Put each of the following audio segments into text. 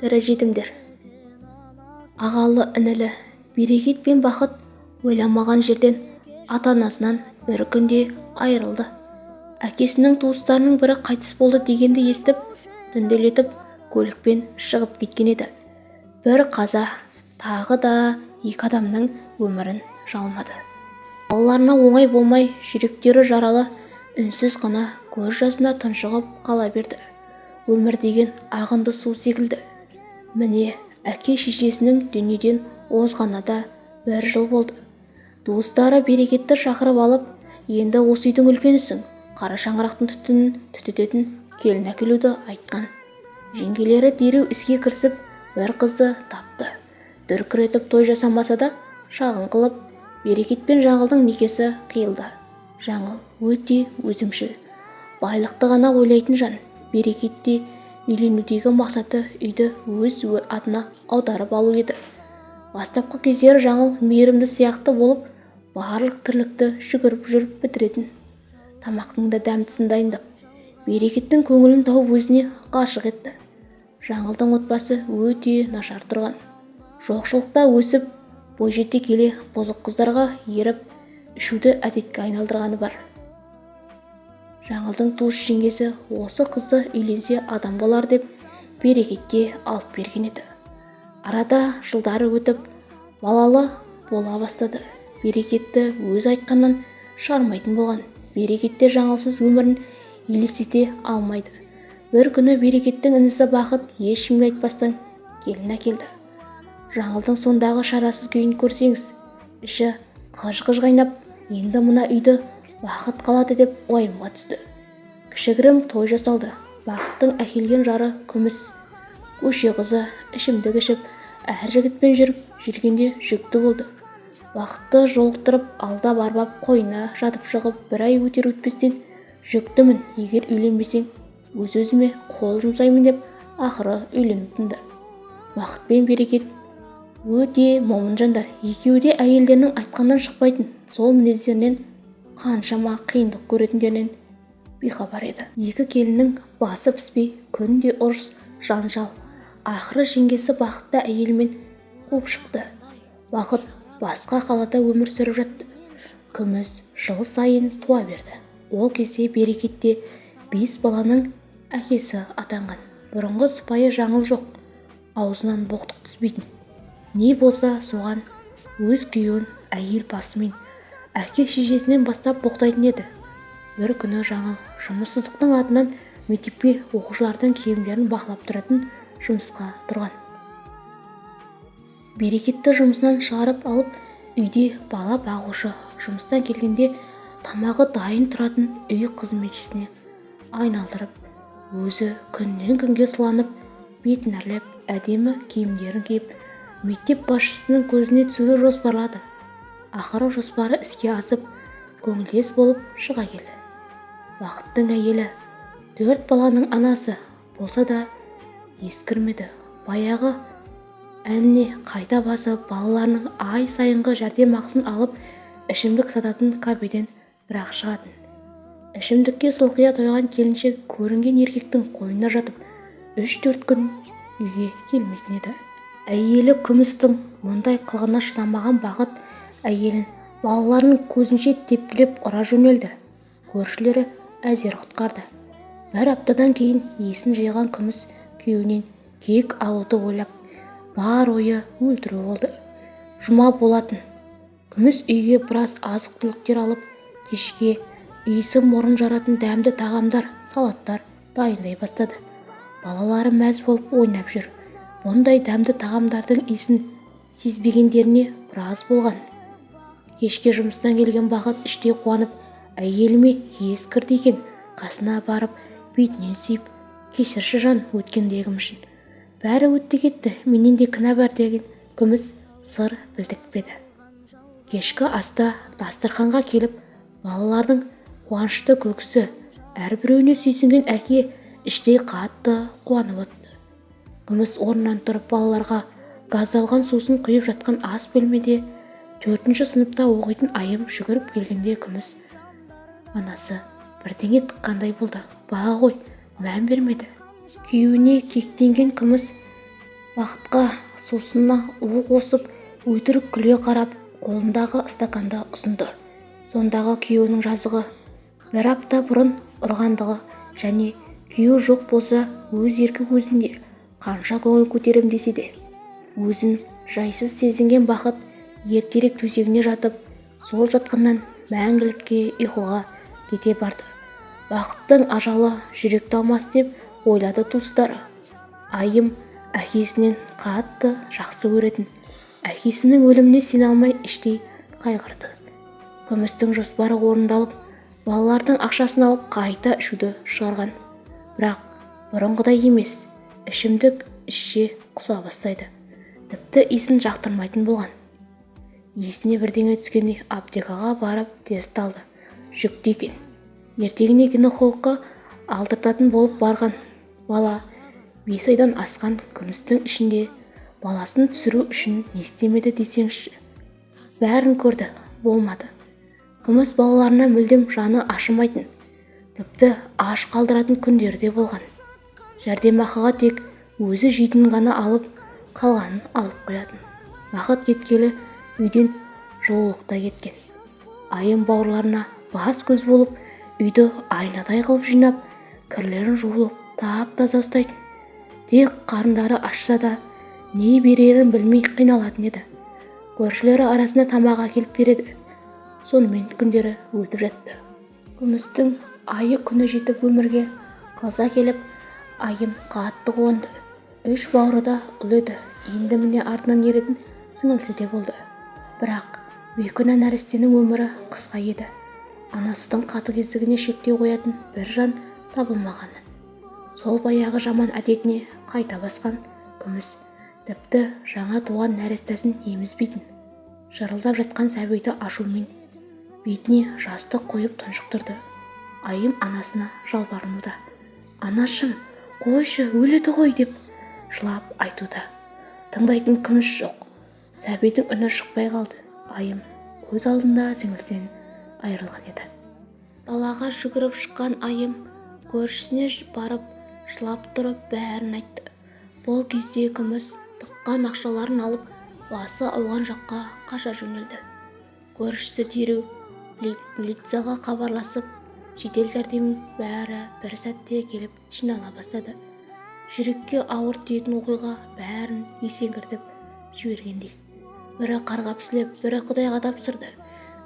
тірі жетімдер. Ағалы інілі берекет пен бақыт ойламаған жерден ата-анасынан бір күнде айырылды. Әкесінің туыстарының бірі қайтыс болды дегенді естіп түнделетіп көлікпен шығып кеткен еді. Бір қаза тағы да екі адамның өмірін жалмады. Балаларына оңай болмай жүректері жаралы үнсіз ғана көз жасына тұншығып қала берді. Өмір деген ағынды су секілді. Міне әке-шешесінің дүниеден озғанына да бір жыл болды. Туыстары берекетті шақырып алып енді осы үйдің үлкенісің қара шаңырақтың түтінін түтететін келін әкелуді айтқан жеңгелері дереу іске кірісіп бір қызды тапты. Дүркіретіп той жасамаса да шағын қылып берекет пен жаңылдың некесі қиылды. Жаңыл өте өзімшіл. Байлықты ғана ойлайтын жан берекет те үйленудегі мақсаты үйді өз атына аударып алу еді. Бастапқы кездері жаңыл мейірімді сияқты болып барлық тірлікті жүгіріп жүріп бітіретін тамақтың да дәмдісін дайындап берекеттің көңілін тауып өзіне ғашық етті. Жаңылдың отбасы өте нашар тұрған. Жоқшылықта өсіп бойжете келе бұзық қыздарға еріп ішуді әдетке айналдырғаны бар. Жаңылдың туыс жеңгесі осы қызды үйленсе адам болар деп берекетке алып берген еді. Арада жылдары өтіп балалы бола бастады. Берекетті өз айтқаннан шығармайтын болған. Берекетте жаңылсыз өмірін елестете алмайды. Бір күні берекеттің інісі бақыт ешкімге айтпастан келін әкелді. Жаңылдың сондағы шарасыз күйін көрсеңіз іші қыж-қыж қайнап енді мына үйді бақыт қалады деп уайымға түсті. Кішігірім той жасалды. Бақыттың әкелген жары күміс. Көше қызы ішімдік ішіп әр жігітпен жүріп жүргенде жүкті болды. Бақытты жолықтырып алдап арбап қойына жатып шығып бір ай өтер өтпестен жүктімін егер үйленбесең өз-өзіме қол жұмсаймын деп ақыры үйленіп тынды. Бақыт пен берекет. Өте момын жандар екеуі де әйелдерінің айтқанынан шықпайтын. Сол мінездерінен қаншама қиындық көретіндерінен бейхабар еді. Екі келіннің басы піспей күнде ұрыс жанжал. Ақыры жеңгесі бақытты әйелімен қуып шықты. Бақыт басқа қалада өмір сүріп жатты. Күміс жыл сайын туа берді. Ол кезде берекетте бес баланың әкесі атанған. Бұрынғы сыпайы жаңыл жоқ. Аузынан боқтық түспейтін. Не болса соған өз күйеуін әйел басымен әке-шешесінен бастап боқтайтын еді. Бір күні жаңыл жұмыссыздықтың атынан мектепке оқушылардың киімдерін бақылап тұратын жұмысқа тұрған. Берекетті жұмысынан шығарып алып үйде бала бағушы жұмыстан келгенде тамағы дайын тұратын үй қызметшісіне айналдырып өзі күннен күнге сыланып бетін әрлеп әдемі киімдерін киіп мектеп басшысының көзіне түсуді жоспарлады. Ақыры жоспары іске асып көңілдес болып шыға келді. Бақыттың әйелі төрт баланың анасы болса да ескірмеді. Баяғы әніне қайта басып балаларының ай сайынғы жәрдемақысын алып ішімдік сататын кафеден бірақ шығатын. Ішімдікке сылқия тойған келіншек көрінген еркектің қойнына жатып үш-төрт күн үйге келмейтін еді. Әйелі күмістің мұндай қылығына шыдамаған бақыт әйелін балаларының көзінше тепкілеп ұра жөнелді. Көршілері әзер құтқарды. Бір аптадан кейін есін жиған күміс күйеуінен кек алуды ойлап бар ойы өлтіру болды. Жұма болатын. Күміс үйге біраз азық-түліктер алып кешке иісі мұрын жаратын дәмді тағамдар салаттар дайындай бастады. Балалары мәз болып ойнап жүр. Бұндай дәмді тағамдардың иісін сезбегендеріне біраз болған. Кешке жұмыстан келген бақыт іштей қуанып әйеліме ес кірді екен. Қасына барып бетінен сүйіп кешірші жан өткендегім үшін бәрі өтті кетті менен де кінә бар деген күміс сыр білдіртпеді кешкі аста дастарханға келіп балалардың қуанышты күлкісі әрбіреуіне сүйсінген әке іштей қатты қуанып отты күміс орнынан тұрып балаларға газдалған сусын құйып жатқан ас бөлмеде төртінші сыныпта оқитын айым жүгіріп келгенде күміс анасы бірдеңе тыққандай болды. Бала ғой мән бермеді күйеуіне кектенген күміс бақытқа сусынына у қосып өтірік күле қарап қолындағы стаканды ұсынды. Сондағы күйеуінің жазығы бір апта бұрын ұрғандығы және күйеуі жоқ болса өз еркі өзінде қанша көңіл көтерем десе де өзін жайсыз сезінген бақыт ертерек төсегіне жатып сол жатқаннан мәңгілікке ұйқыға кете барды. Бақыттың ажалы жүректі алмас деп ойлады туыстары. Айым әкесінен қатты жақсы көретін. Әкесінің өліміне сене алмай іштей қайғырды. Күмістің жоспары орындалып балалардың ақшасын алып қайта ішуді шығарған. Бірақ бұрынғыдай емес ішімдік ішше құса бастайды. Тіпті иісін жақтырмайтын болған. Есіне бірдеңе түскендей аптекаға барып тест алды. Жүкті екен. Ертеңіне гинекологқа алдыртатын болып барған. Бала бес айдан асқан күмістің ішінде баласын түсіру үшін не істемеді десеңізші бәрін көрді. Болмады. Күміс балаларына мүлдем жаны ашымайтын. Тіпті аш қалдыратын күндері де болған. Жәрдемақыға тек өзі жейтінін ғана алып қалғанын алып қоятын. Бақыт кеткелі үйден жылулықта кеткен. Айым бауырларына бас көз болып үйді айнадай қылып жинап кірлерін жуылып тап-таза ұстайтын. Тек қарындары ашса да не берерін білмей қиналатын еді. Көршілері арасында тамақ әкеліп береді. Сонымен күндері өтіп жатты. Күмістің айы күні жетіп өмірге қыза келіп айым қатты қуанды. Үш бауыры да ұл еді енді міне артынан еретін сіңілісі де болды. Бірақ бейкүнә нәрестенің өмірі қысқа еді. Анасының қатыгездігіне шектеу қоятын бір жан табылмағаны сол баяғы жаман әдетіне қайта басқан күміс тіпті жаңа туған нәрестесін емізбейтін жырылдап жатқан сәбиді ашумен бетіне жастық қойып тұншықтырды. Айым анасына жалбарынуда. Анашым қойшы өледі ғой деп жылап айтуда. Тыңдайтын күміс жоқ. Сәбидің үні шықпай қалды. Айым көз алдында сіңілісінен айырылған еді. Далаға жүгіріп шыққан айым көршісіне барып жылап тұрып бәрін айтты. Бұл кезде күміс тыққан ақшаларын алып басы ауған жаққа қаша жөнелді. Көршісі дереу милицияға хабарласып жедел жәрдем бәрі бір сәтте келіп жинала бастады. Жүрекке ауыр тиетін оқиға бәрін есеңгіртіп жібергендей. Бірі қарғап-сілеп бірі құдайға тапсырды.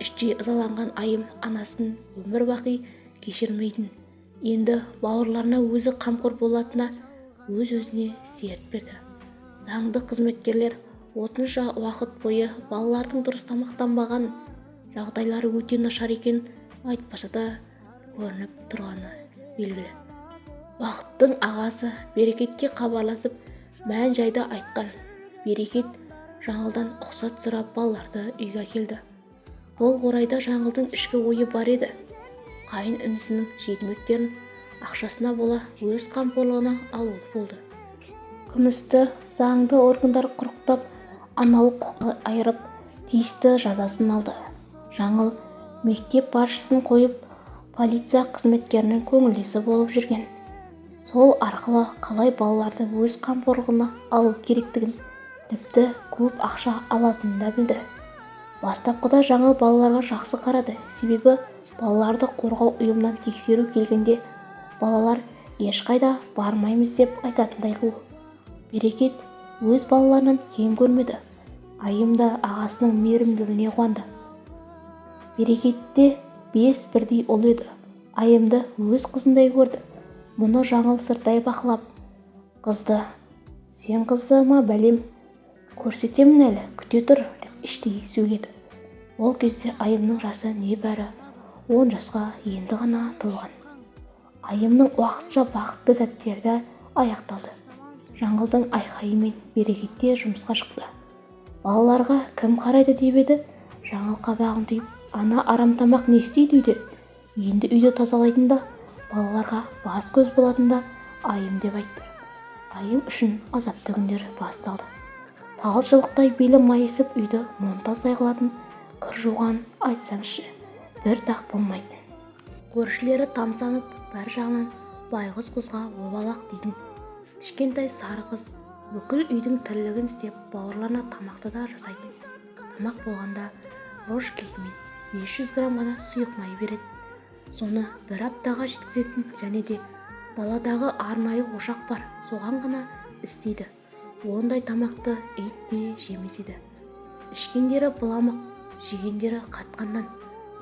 Іштей ызаланған айым анасын өмір бақи кешірмейтін. Енді бауырларына өзі қамқор болатына өз-өзіне серт берді. Заңды қызметкерлер отынша уақыт бойы балалардың дұрыс тамақтанбаған жағдайлары өте нашар екенін айтпаса да көрініп тұрғаны белгілі. Бақыттың ағасы берекетке хабарласып мән жайды айтқан берекет жаңылдан ұқсат сұрап балаларды үйге әкелді бұл орайда жаңылдың ішкі ойы бар еді. Қайын інісінің жетімектерін ақшасына бола өз қамқорлығына алу болды. Күмісті заңды органдар құрықтап аналық құқы айырып тиісті жазасын алды. Жаңыл мектеп басшысын қойып полиция қызметкерінің көңілдесі болып жүрген. Сол арқылы қалай балаларды өз қамқорлығына алу керектігін тіпті көп ақша алатынын да білді. Бастапқыда жаңыл балаларға жақсы қарады. Себебі балаларды қорғау ұйымынан тексеру келгенде балалар ешқайда бармаймыз деп айтатындай қыл. Берекет өз балаларынан кем көрмеді. Айым да ағасының мейірімділігіне қуанды. Берекетте бес бірдей ұл еді. Айымды өз қызындай көрді. Мұны жаңыл сырттай бақылап қызды сен қызды ма бәлем? Көрсетемін әлі күте тұр іштей сөйледі. Ол кезде айымның жасы небәрі он жасқа енді ғана толған. Айымның уақытша бақытты сәттері аяқталды жаңылдың айқайымен берекетте жұмысқа шықты. Балаларға кім қарайды деп еді? Жаңыл қабағын түйіп ана арам тамақ не істейді үйде? Енді үйді тазалайтын балаларға бас көз болатын да айым деп айтты. Айым үшін азапты күндер басталды. Тал шыбықтай белі майысып үйді монтаздай қылатын кір жуған айтсаңшы бір дақ болмайтын. Көршілері тамсанып бір жағынан байғұс қызға обалақ дейтін. Кішкентай сары қыз бүкіл үйдің тірлігін істеп бауырларына тамақты да жасайтын. Тамақ болғанда ложкимен 500 грамм ғана сұйық май береді. Соны бір аптаға жеткізетін және де даладағы арнайы ошақ бар соған ғана істейді. Ондай тамақты ит те жемес еді. ішкендері быламық жегендері қатқан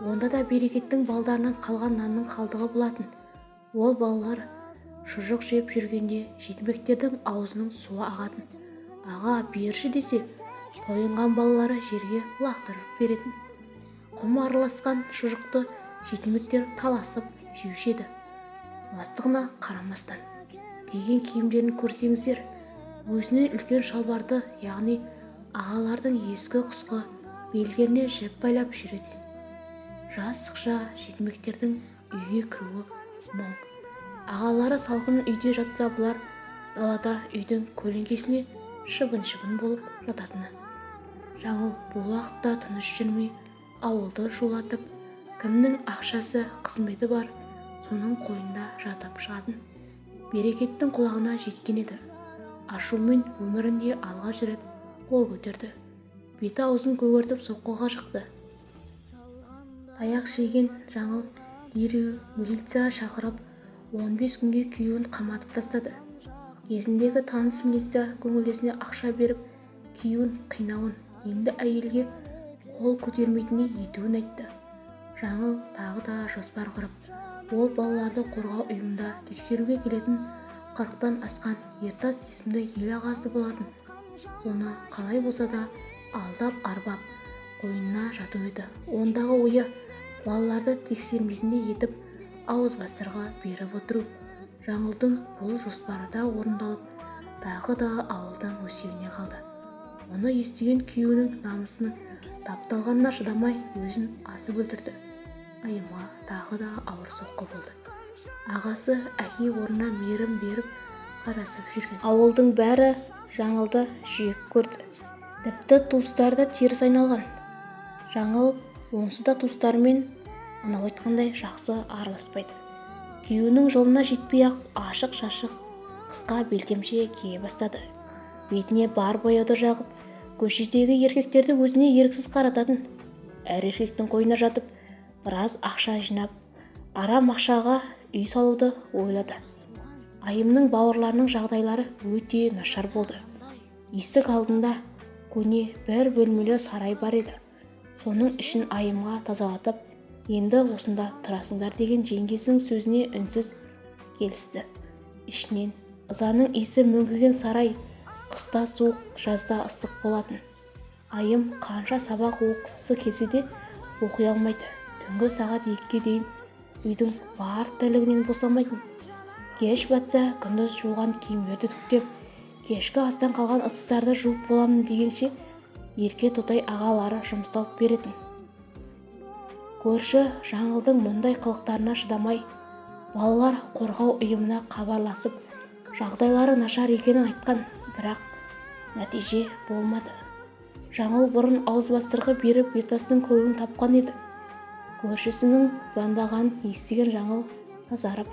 онда да берекеттің балдарынан қалған нанның қалдығы болатын. Ол балалар шұжық жеп жүргенде жетімектердің аузының суы ағатын. Аға берші десе тойынған балалары жерге лақтырып беретін. Құм араласқан шұжықты жетімектер таласып жеуші еді. Мастығына қарамастан. Киген киімдерін көрсеңіздер. Өзінен үлкен шалбарды яғни ағалардың ескі құсқы белдеріне жіп байлап жүретін жас шықша жетімектердің үйге кіруі мұң. Ағалары салқын үйде жатса бұлар далада үйдің көлеңкесіне шыбын-шыбын болып жататыны. Жаңыл бұл уақытта тыныш жүрмей ауылды шулатып кімнің ақшасы қызметі бар соның қойнында жатып шығатын. Берекеттің құлағына жеткен еді. Ашумен өмірінде алғаш рет қол көтерді. Беті-аузын көгертіп соққыға шықты. Таяқ жеген жаңыл дереу милиция шақырып 15 күнге күйеуін қаматып тастады. Кезіндегі таныс милиция көңілдесіне ақша беріп күйеуін қинауын енді әйелге қол көтермейтіндей етуін айтты. Жаңыл тағы да жоспар құрып ол балаларды қорғау ұйымында тексеруге келетін қырықтан асқан ертас есімді ел ағасы болатын. Соны қалай болса да алдап арбап қойнына жату еді. Ондағы ойы балаларды тексермейтіндей етіп ауызбастарға беріп отыру. Жаңылдың бұл жоспары да орындалып тағы да ауылдан өсегіне қалды. Оны естіген күйеуінің намысының тапталғанына шыдамай өзін асып өлтірді. Айымға тағы да ауыр соққы болды. Ағасы әке орнына мейірім беріп қарасып жүрген. Ауылдың бәрі жаңылды жек көрді. Тіпті туыстары да теріс айналған. Жаңыл онсыз да туыстарымен анау айтқандай жақсы араласпайды. Күйеуінің жолына жетпей-ақ ашық-шашық қысқа белдемше кие бастады. Бетіне бар бояуды жағып көшедегі еркектерді өзіне еріксіз қарататын әр еркектің қойнына жатып біраз ақша жинап арам ақшаға үй салуды ойлады. Айымның бауырларының жағдайлары өте нашар болды. Есік алдында көне бір бөлмелі сарай бар еді. Соның ішін айымға тазалатып енді осында тұрасыңдар деген жеңгесінің сөзіне үнсіз келісті. Ішінен ызаның иісі мүңкіген сарай қыста суық жазда ыстық болатын. Айым қанша сабақ оқысы келсе де оқи алмайды. Түнгі сағат екіге дейін үйдің бар тірлігінен босамайтын. Кеш батса күндіз жуған киімдерді түктеп кешкі астан қалған ыдыстарды жуып боламын дегенше ерке тотай ағалары жұмысталып беретін. Көрші жаңылдың мұндай қылықтарына шыдамай балалар қорғау ұйымына хабарласып жағдайлары нашар екенін айтқан бірақ нәтиже болмады. Жаңыл бұрын ауызбастырғы беріп ертастың көңілін тапқан еді. Көршісінің звондағанын естіген жаңыл сазарып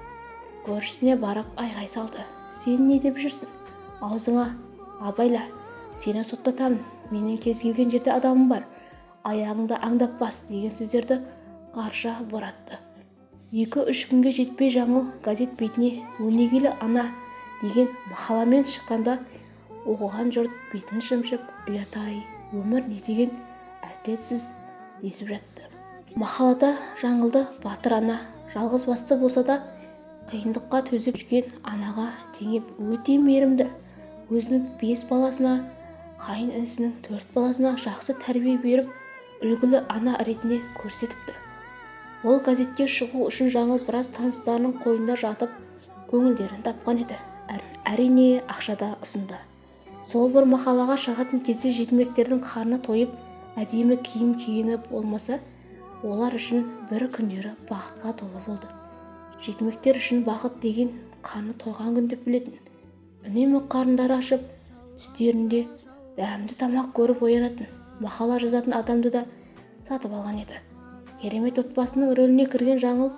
көршісіне барып айғай салды. Сен не деп жүрсің? Аузыңа абайла сені соттатамын. Менің кез келген жерде адамым бар. Аяғыңды аңдап бас деген сөздерді қарша боратты. Екі-үш күнге жетпей жаңыл газет бетіне өнегелі ана деген мақаламен шыққанда оқыған жұрт бетін шымшып ұят-ай өмір не? деген әділетсіз десіп жатты. Мақалада жаңылды батыр ана. Жалғыз басты болса да қиындыққа төзіп жүрген анаға теңеп өте мейірімді. Өзінің бес баласына қайын інісінің төрт баласына жақсы тәрбие беріп үлгілі ана ретінде көрсетіпті. Ол газетке шығу үшін жаңыл біраз таныстарының қойнында жатып көңілдерін тапқан еді. Әрине ақша да ұсынды. Сол бір мақалаға шығатын кезде жетімектердің қарны тойып әдемі киім кигені болмаса олар үшін бір күндері бақытқа толы болды. Жетімектер үшін бақыт деген қарны тойған күн деп білетін. Үнемі қарындары ашып түстерінде дәмді тамақ көріп оянатын мақала жазатын адамды да сатып алған еді. Керемет отбасының рөліне кірген жаңыл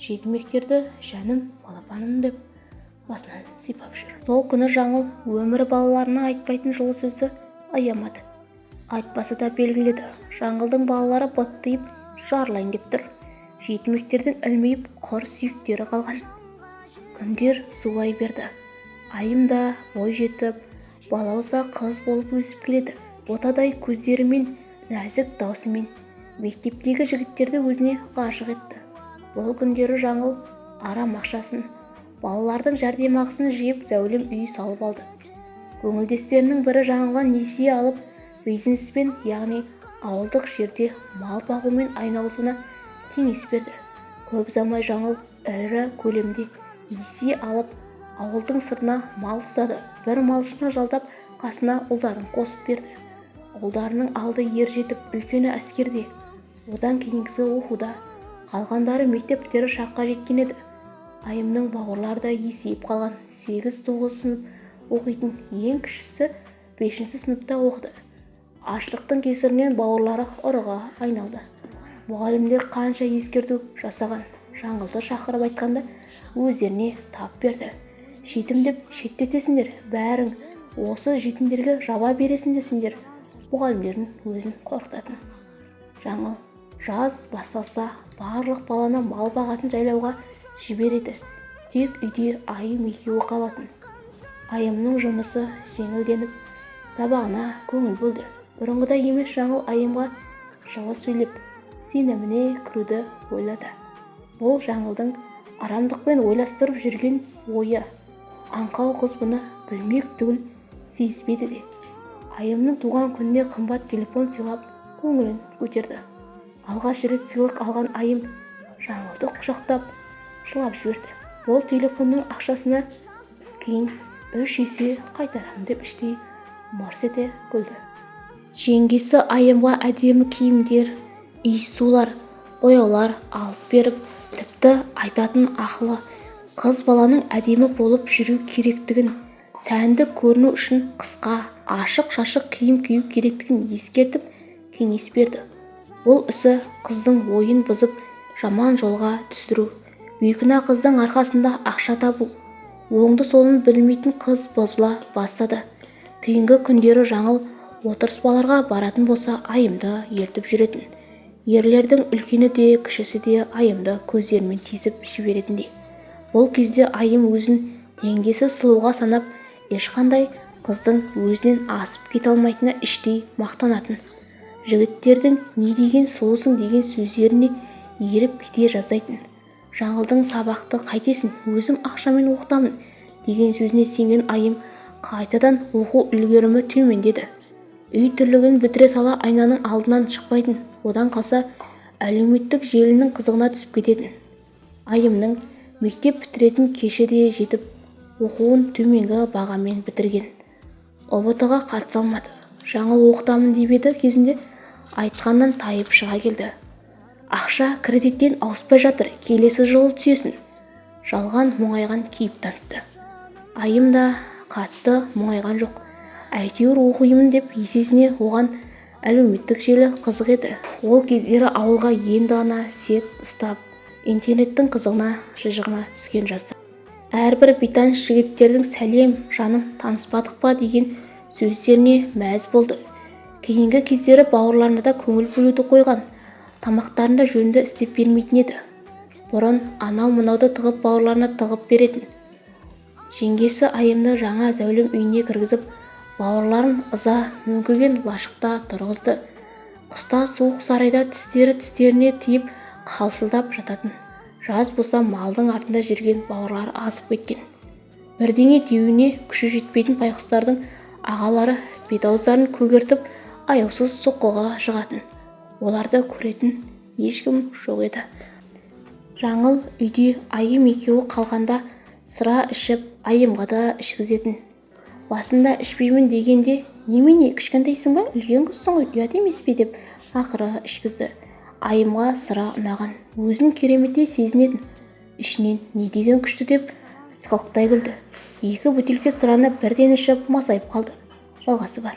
жетімектерді жаным балапаным деп басынан сипап жүр. Сол күні жаңыл өмірі балаларына айтпайтын жылы сөзді аямады. Айтпаса да белгіледі жаңылдың балалары быттиып жарылайын деп тұр. Жетімектердің ілмиіп құр сүйектері қалған. Күндер зулай берді. Айым да бой жетіп балауса қыз болып өсіп келеді. Ботадай көздерімен нәзік даусымен мектептегі жігіттерді өзіне ғашық етті. Бұл күндері жаңыл арам ақшасын балалардың жәрдемақысын жиып зәулім үй салып алды. Көңілдестерінің бірі жаңылға несие алып бизнеспен яғни ауылдық жерде мал бағумен айналысуына кеңес берді. Көп ұзамай жаңыл ірі көлемде несие алып ауылдың сыртына мал ұстады. Бір малшыны жалдап қасына ұлдарын қосып берді. Ұлдарының алды ер жетіп үлкені әскерде. Одан кейінгісі оқуда. Қалғандары мектеп шаққа жеткен еді. Айымның бауырлары да есейіп қалған. Сегіз тоғыз сынып оқитын ең кішісі бесінші сыныпта оқыды. Аштықтың кесірінен бауырлары ұрыға айналды. Мұғалімдер қанша ескерту жасаған жаңылды шақырып айтқанда өздеріне тап берді. Жетім деп шеттетесіңдер бәрің осы жетімдерге жаба бересіңдер сендер мұғалімдердің өзін қорқытатын. Жаңыл жаз басталса барлық баланы мал бағатын жайлауға жібереді. Тек үйде айым екеуі қалатын. Айымның жұмысы жеңілденіп сабағына көңіл бөлді. Бұрынғыдай емес жаңыл айымға жылы сөйлеп сеніміне кіруді ойлады. Бұл жаңылдың арамдықпен ойластырып жүрген ойы. Аңқау қыз бұны білмек түгіл сезбеді де. Айымның туған күніне қымбат телефон сыйлап көңілін көтерді. Алғаш рет сыйлық алған айым жаңылды құшақтап жылап жіберді. Бұл телефонның ақшасына кейін үш есе қайтарамын деп іштей мырс ете күлді. Жеңгесі айымға әдемі киімдер иіссулар бояулар алып беріп тіпті айтатын ақылы қыз баланың әдемі болып жүру керектігін сәнді көріну үшін қысқа ашық-шашық киім кию керектігін ескертіп кеңес берді. Бұл ісі қыздың ойын бұзып жаман жолға түсіру бейкүнә қыздың арқасында ақша табу оңды-солын білмейтін қыз бұзыла бастады. Кейінгі күндері жаңыл отырыспаларға баратын болса айымды ертіп жүретін. Ерлердің үлкені де кішісі де айымды көздерімен тесіп жіберетіндей бұл кезде айым өзін теңдесі сұлуға санап ешқандай қыздың өзінен асып кете алмайтынына іштей мақтанатын. Жігіттердің не деген сұлусың деген сөздеріне еріп кете жаздайтын. Жаңылдың сабақты қайтесің өзім ақшамен оқытамын деген сөзіне сенген айым қайтадан оқу үлгерімі төмендеді үй тірлігін бітіре сала айнаның алдынан шықпайтын. Одан қалса әлеуметтік желінің қызығына түсіп кететін. Айымның мектеп бітіретін кеші де жетіп оқуын төменгі бағамен бітірген. Ұбт-ға қатыса алмады. Жаңыл оқытамын деп еді кезінде айтқаннан тайып шыға келді. Ақша кредиттен ауыспай жатыр келесі жылы түсесің. Жалған мұңайған кейіп танытты. Айым да қатты мұңайған жоқ. Әйтеуір оқимын деп есесіне оған әлеуметтік желі қызық еді. Ол кездері ауылға енді ғана сет ұстап интернеттің қызығына шыжығына түскен жастар. Әрбір бейтаныс жігіттердің сәлем жаным таныспадық па? деген сөздеріне мәз болды. Кейінгі кездері бауырларына да көңіл бөлуді қойған тамақтарын да жөнді істеп бермейтін еді. Бұрын анау-мынауды тығып бауырларына тығып беретін. Жеңгесі айымды жаңа зәулім үйіне кіргізіп бауырларын ыза мөңкіген лашықта тұрғызды. Қыста суық сарайда тістері тістеріне тиіп қалшылдап жататын. Жаз болса малдың артында жүрген бауырлары азып кеткен. Бірдеңе деуіне күші жетпейтін байқұстардың ағалары бет-ауыздарын көгертіп аяусыз соққыға жығатын. Оларды көретін ешкім жоқ еді. Жаңыл үйде айым екеуі қалғанда сыра ішіп айымға да ішкізетін. Басында ішпеймін дегенде немене кішкентайсың ба? Үлкен қызсың ғой ұят емес пе? деп ақыры ішкізді. Айымға сыра ұнаған. Өзін кереметтей сезінетін. Ішінен не деген күшті? деп сықылықтай күлді. Екі бөтелке сыраны бірден ішіп масайып қалды. Жалғасы бар.